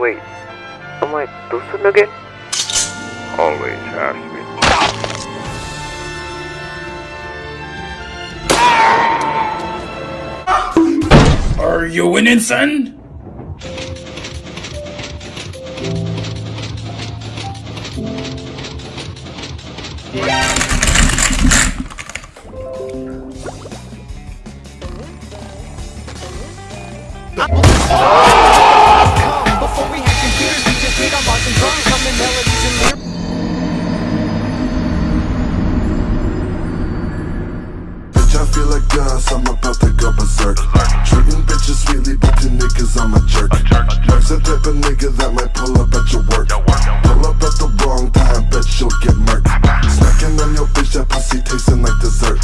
Wait, am I Tosun again? Always ask me. Are you winning, son? Before I feel like gas, I'm about to go berserk. Treating bitches sweetly, but to niggas, I'm a jerk. Mark's the type of nigga that might pull up at your work. Pull up at the wrong time, bet you'll get murked. Snacking on your bitch, that pussy tasting like dessert.